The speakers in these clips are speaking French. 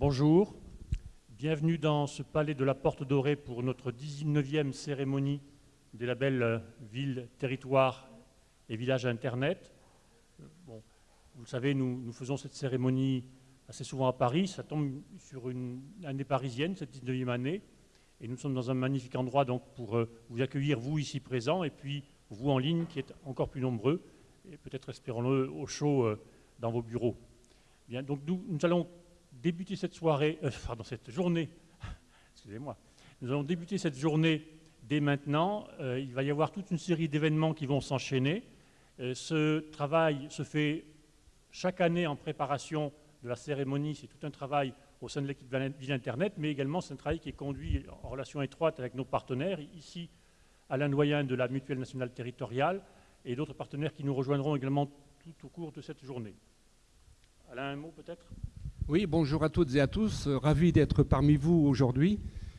Bonjour, bienvenue dans ce palais de la Porte Dorée pour notre 19e cérémonie des labels euh, Ville, Territoire et Village Internet. Euh, bon, vous le savez, nous, faisons cette cérémonie assez souvent à Paris. Ça tombe sur une année parisienne, cette 19e année. Et nous sommes dans un magnifique endroit donc, pour euh, vous accueillir, vous ici présents, et puis vous en ligne qui êtes encore plus nombreux, et peut-être espérons-le au chaud dans vos bureaux. Bien, donc nous, nous allons débuter cette soirée, euh, pardon, cette journée, excusez-moi, nous allons débuter cette journée dès maintenant. Euh, il va y avoir toute une série d'événements qui vont s'enchaîner. Euh, ce travail se fait chaque année en préparation de la cérémonie. C'est tout un travail au sein de l'équipe Ville Internet, mais également c'est un travail qui est conduit en relation étroite avec nos partenaires. Ici, Alain Doyen de la Mutuelle nationale territoriale et d'autres partenaires qui nous rejoindront également tout au cours de cette journée. Alain, un mot peut-être? Oui, bonjour à toutes et à tous. Euh, ravi d'être parmi vous aujourd'hui,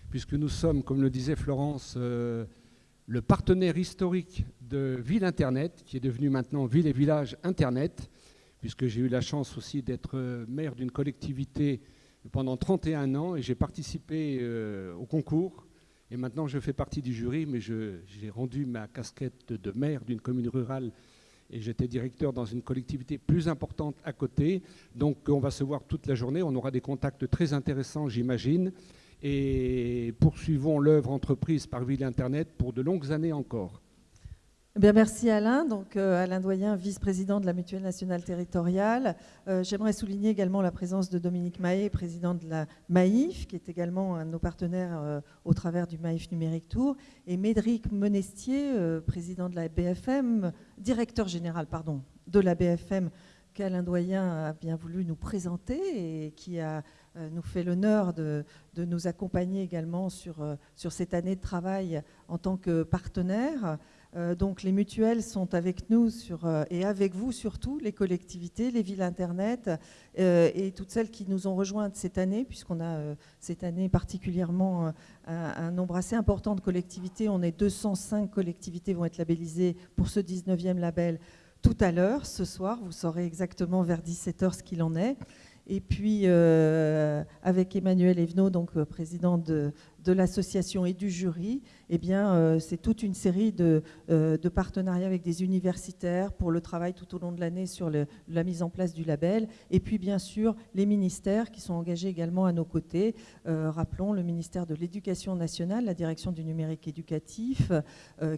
puisque nous sommes, comme le disait Florence, euh, le partenaire historique de Ville Internet, qui est devenu maintenant Ville et Village Internet, puisque j'ai eu la chance aussi d'être euh, maire d'une collectivité pendant 31 ans et j'ai participé au concours. Et maintenant, je fais partie du jury, mais j'ai rendu ma casquette de maire d'une commune rurale et j'étais directeur dans une collectivité plus importante à côté. Donc on va se voir toute la journée, on aura des contacts très intéressants, j'imagine, et poursuivons l'œuvre entreprise par Ville Internet pour de longues années encore. Eh bien, merci Alain. Donc, euh, Alain Doyen, vice-président de la Mutuelle nationale territoriale. Euh, j'aimerais souligner également la présence de Dominique Mahé, président de la MAIF, qui est également un de nos partenaires euh, au travers du MAIF Numérique Tour, et Médric Monestier, président de la BFM, directeur général pardon, de la BFM, qu'Alain Doyen a bien voulu nous présenter et qui a nous fait l'honneur de, de, nous accompagner également sur, sur cette année de travail en tant que partenaire. Euh, donc les mutuelles sont avec nous sur, euh, et avec vous surtout, les collectivités, les villes Internet euh, et toutes celles qui nous ont rejointes cette année, puisqu'on a cette année particulièrement un, nombre assez important de collectivités. On est 205 collectivités vont être labellisées pour ce 19e label tout à l'heure, ce soir. Vous saurez exactement vers 17h ce qu'il en est. Et puis, avec Emmanuel Evenot, donc président de, de l'association et du jury, eh bien, euh, c'est toute une série de, euh, de, partenariats avec des universitaires pour le travail tout au long de l'année sur la mise en place du label. Et puis, bien sûr, les ministères qui sont engagés également à nos côtés. Euh, rappelons le ministère de l'Éducation nationale, la direction du numérique éducatif,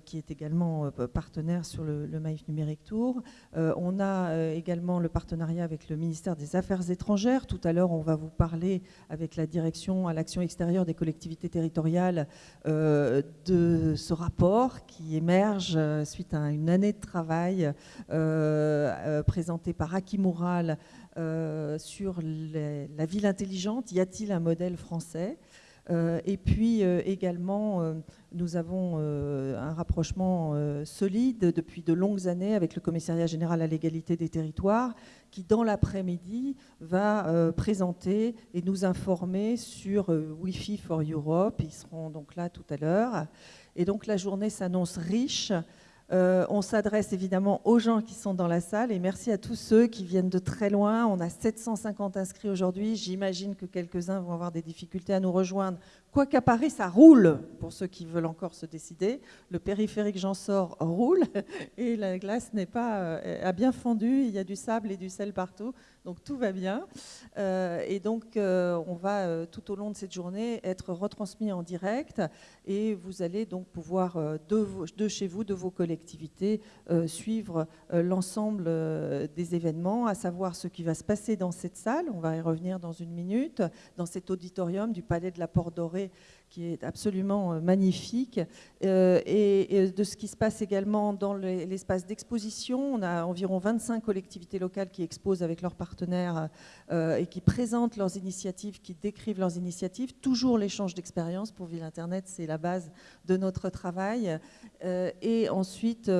qui est également partenaire sur le, le Maïf Numérique Tour. on a également le partenariat avec le ministère des Affaires étrangères. Tout à l'heure, on va vous parler avec la direction à l'action extérieure des collectivités territoriale euh, de ce rapport qui émerge euh, suite à une année de travail euh, présenté par Aki Moural sur la ville intelligente. Y a-t-il un modèle français? Et puis également, nous avons un rapprochement solide depuis de longues années avec le Commissariat général à l'égalité des territoires, qui dans l'après-midi va euh, présenter et nous informer sur euh, Wi-Fi for Europe. Ils seront donc là tout à l'heure. Et donc la journée s'annonce riche. Euh, on s'adresse évidemment aux gens qui sont dans la salle et merci à tous ceux qui viennent de très loin. On a 750 inscrits aujourd'hui. J'imagine que quelques-uns vont avoir des difficultés à nous rejoindre Quoiqu'à Paris, ça roule, pour ceux qui veulent encore se décider. Le périphérique j'en sors roule et la glace n'est pas, euh, a bien fondu, il y a du sable et du sel partout, donc tout va bien. Euh, et donc, euh, on va tout au long de cette journée être retransmis en direct et vous allez donc pouvoir, de, de chez vous, de vos collectivités, suivre l'ensemble des événements, à savoir ce qui va se passer dans cette salle. On va y revenir dans une minute, dans cet auditorium du Palais de la Porte Dorée qui est absolument euh, magnifique, euh, et, de ce qui se passe également dans l'espace d'exposition. On a environ 25 collectivités locales qui exposent avec leurs partenaires euh, et qui présentent leurs initiatives, qui décrivent leurs initiatives. Toujours l'échange d'expériences pour Ville Internet, c'est la base de notre travail. et ensuite,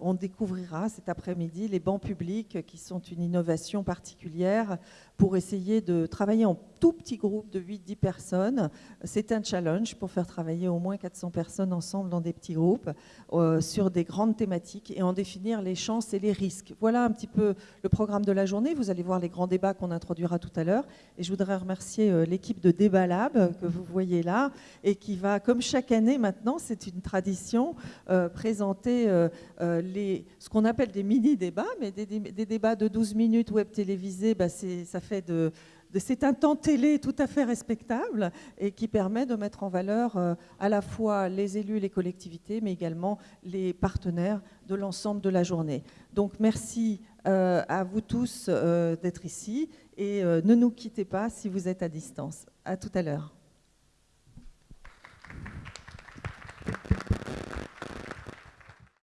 on découvrira cet après-midi les bancs publics qui sont une innovation particulière pour essayer de travailler en tout petits groupes de 8-10 personnes. C'est un challenge pour faire travailler au moins 400 personnes ensemble dans des petits groupes euh, sur des grandes thématiques et en définir les chances et les risques. Voilà un petit peu le programme de la journée. Vous allez voir les grands débats qu'on introduira tout à l'heure. Et je voudrais remercier euh, l'équipe de Débat Lab que vous voyez là et qui va, comme chaque année maintenant, c'est une tradition, euh, présenter les, ce qu'on appelle des mini-débats, mais des, des, débats de 12 minutes web télévisés, bah ça fait de c'est un temps télé tout à fait respectable et qui permet de mettre en valeur euh, à la fois les élus, les collectivités, mais également les partenaires de l'ensemble de la journée. Donc merci euh, à vous tous euh, d'être ici et ne nous quittez pas si vous êtes à distance. À tout à l'heure.